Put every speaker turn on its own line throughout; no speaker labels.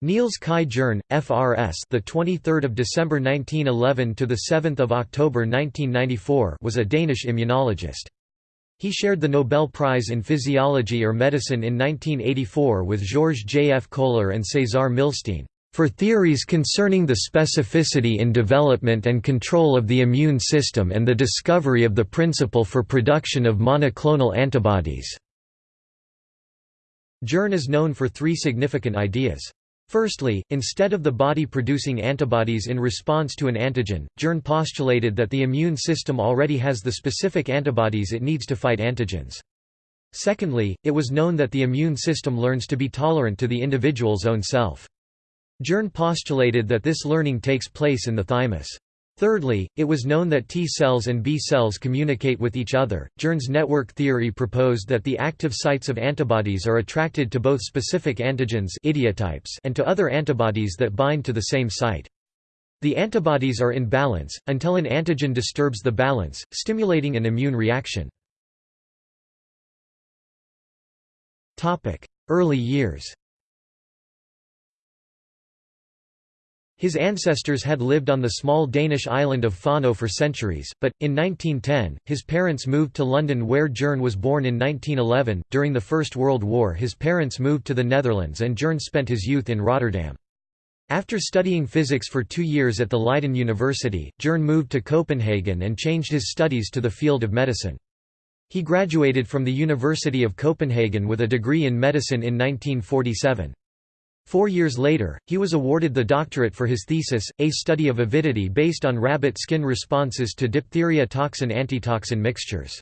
Niels Kai Jerne, FRS, the 23rd of December 1911 to the 7th of October 1994, was a Danish immunologist. He shared the Nobel Prize in Physiology or Medicine in 1984 with Georges J. F. Kohler and César Milstein for theories concerning the specificity in development and control of the immune system and the discovery of the principle for production of monoclonal antibodies." Jerne is known for three significant ideas. Firstly, instead of the body producing antibodies in response to an antigen, Jerne postulated that the immune system already has the specific antibodies it needs to fight antigens. Secondly, it was known that the immune system learns to be tolerant to the individual's own self. Jerne postulated that this learning takes place in the thymus. Thirdly, it was known that T cells and B cells communicate with each other. Jerne's network theory proposed that the active sites of antibodies are attracted to both specific antigens idiotypes and to other antibodies that bind to the same site. The antibodies are in balance, until an antigen disturbs the balance, stimulating an immune reaction. Early years His ancestors had lived on the small Danish island of Fano for centuries, but, in 1910, his parents moved to London where Jerne was born in 1911. During the First World War, his parents moved to the Netherlands and Jerne spent his youth in Rotterdam. After studying physics for two years at the Leiden University, Jerne moved to Copenhagen and changed his studies to the field of medicine. He graduated from the University of Copenhagen with a degree in medicine in 1947. Four years later, he was awarded the doctorate for his thesis, A Study of Avidity based on rabbit skin responses to diphtheria toxin-antitoxin mixtures.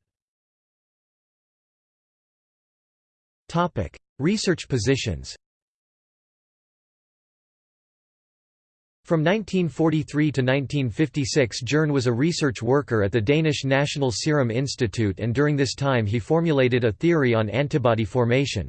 Research positions From 1943 to 1956 Jerne was a research worker at the Danish National Serum Institute and during this time he formulated a theory on antibody formation.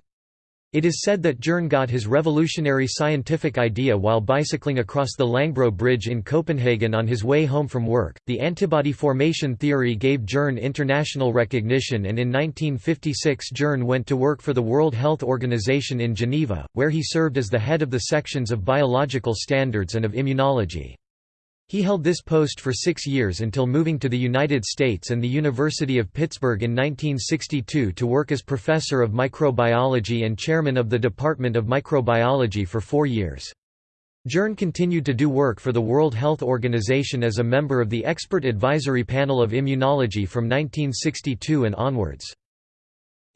It is said that Jerne got his revolutionary scientific idea while bicycling across the Langbro Bridge in Copenhagen on his way home from work. The antibody formation theory gave Jerne international recognition, and in 1956 Jerne went to work for the World Health Organization in Geneva, where he served as the head of the sections of biological standards and of immunology. He held this post for six years until moving to the United States and the University of Pittsburgh in 1962 to work as professor of microbiology and chairman of the Department of Microbiology for four years. Jerne continued to do work for the World Health Organization as a member of the Expert Advisory Panel of Immunology from 1962 and onwards.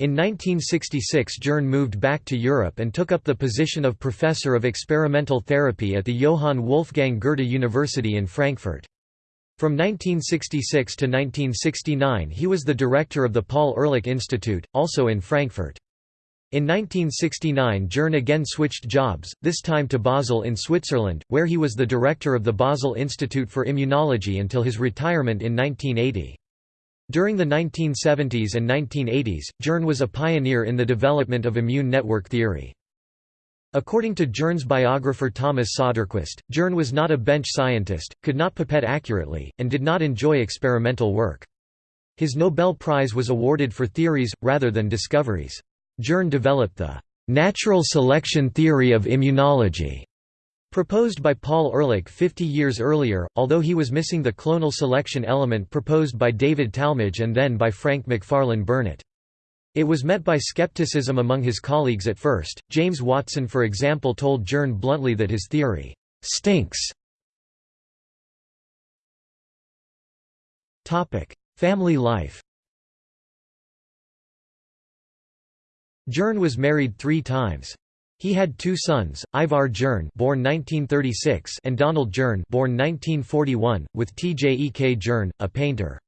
In 1966 Jerne moved back to Europe and took up the position of Professor of Experimental Therapy at the Johann Wolfgang Goethe University in Frankfurt. From 1966 to 1969 he was the director of the Paul Ehrlich Institute, also in Frankfurt. In 1969 Jerne again switched jobs, this time to Basel in Switzerland, where he was the director of the Basel Institute for Immunology until his retirement in 1980. During the 1970s and 1980s, Jerne was a pioneer in the development of immune network theory. According to Jerne's biographer Thomas Söderqvist, Jerne was not a bench scientist, could not pipette accurately, and did not enjoy experimental work. His Nobel Prize was awarded for theories, rather than discoveries. Jerne developed the «natural selection theory of immunology» Proposed by Paul Ehrlich 50 years earlier, although he was missing the clonal selection element proposed by David Talmage and then by Frank Macfarlane Burnet. It was met by skepticism among his colleagues at first. James Watson, for example, told Jerne bluntly that his theory stinks. Topic: Family life. Jerne was married three times. He had two sons, Ivar Jerne born 1936 and Donald Jerne born 1941, with Tjek Jerne, a painter.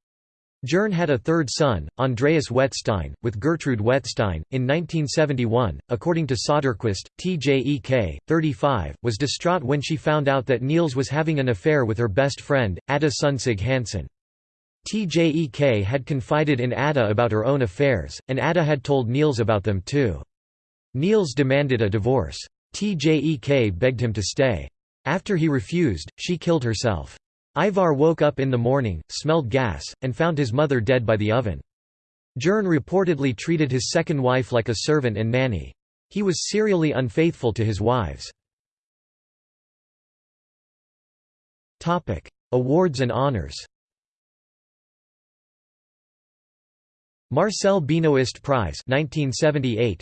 Jerne had a third son, Andreas Wettstein, with Gertrude Wettstein. In 1971, according to Söderqvist, Tjek, 35, was distraught when she found out that Niels was having an affair with her best friend, Ada Sunsig Hansen. Tjek had confided in Ada about her own affairs, and Ada had told Niels about them too. Niels demanded a divorce. Tjek begged him to stay. After he refused, she killed herself. Ivar woke up in the morning, smelled gas, and found his mother dead by the oven. Jerne reportedly treated his second wife like a servant and nanny. He was serially unfaithful to his wives. Awards and honors. Marcel Benoist Prize 1978.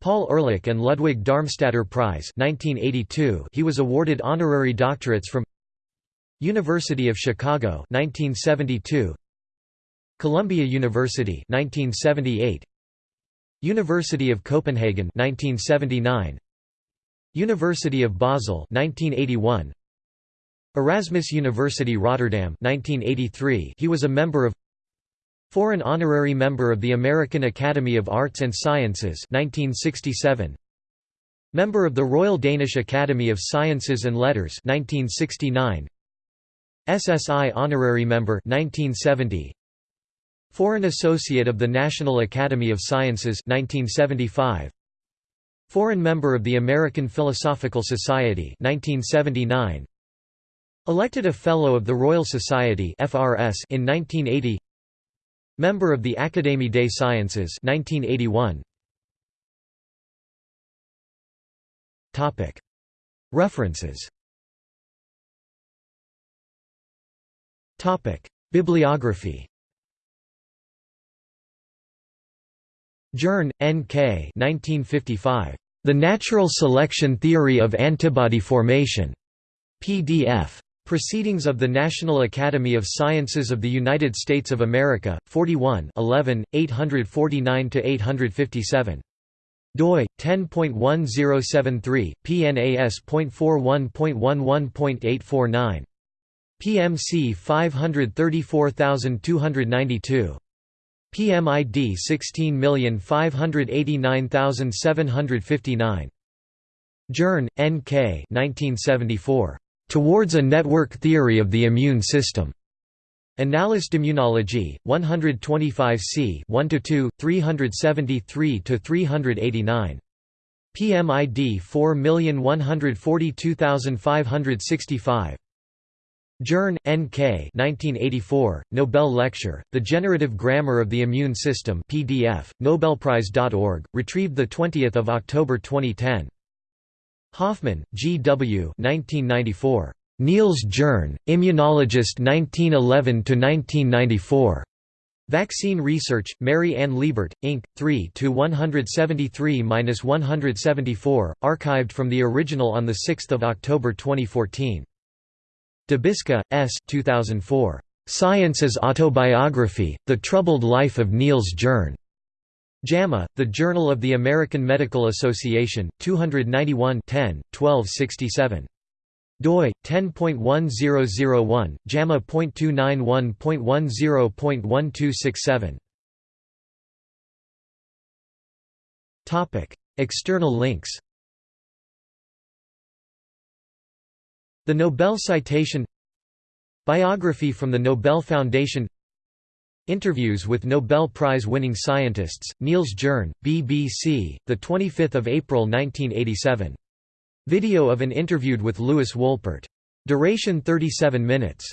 Paul Ehrlich and Ludwig Darmstadter Prize 1982. He was awarded honorary doctorates from University of Chicago 1972. Columbia University 1978. University of Copenhagen 1979. University of Basel 1981. Erasmus University Rotterdam 1983 he was a member of Foreign Honorary Member of the American Academy of Arts and Sciences 1967 Member of the Royal Danish Academy of Sciences and Letters 1969 SSI Honorary Member 1970 Foreign Associate of the National Academy of Sciences 1975 Foreign Member of the American Philosophical Society 1979 Elected a Fellow of the Royal Society in 1980 Member of the Académie des Sciences 1981 Topic References Bibliography Jerne, N. K. 1955. The Natural Selection Theory of Antibody Formation. PDF. Proceedings of the National Academy of Sciences of the United States of America, 41 11, 849–857. doi 10.1073 pnas.41.11.849 PMC 534292 PMID 16589759 Jerne, N. K. 1974. Towards a Network Theory of the Immune System. Annales d'Immunologie, 125 c 1–2, 373–389. PMID 4142565. Jerne, N. K. 1984, Nobel Lecture, The Generative Grammar of the Immune System PDF, Nobelprize.org, retrieved 20 October 2010. Hoffman, G. W. 1994. Niels Jerne, Immunologist 1911–1994. Vaccine Research, Mary Ann Liebert, Inc., 3 173–174, archived from the original on 6 October 2014. Dubiska, S. 2004. Science as Autobiography, The Troubled Life of Niels Jerne. JAMA, The Journal of the American Medical Association, 291 10, 1267. doi 10.1001 JAMA.291.10.1267 Topic External links. The Nobel Citation. Biography from the Nobel Foundation Interviews with Nobel Prize-winning scientists, Niels Jerne, BBC, 25 April 1987. Video of an interviewed with Lewis Wolpert. Duration 37 minutes.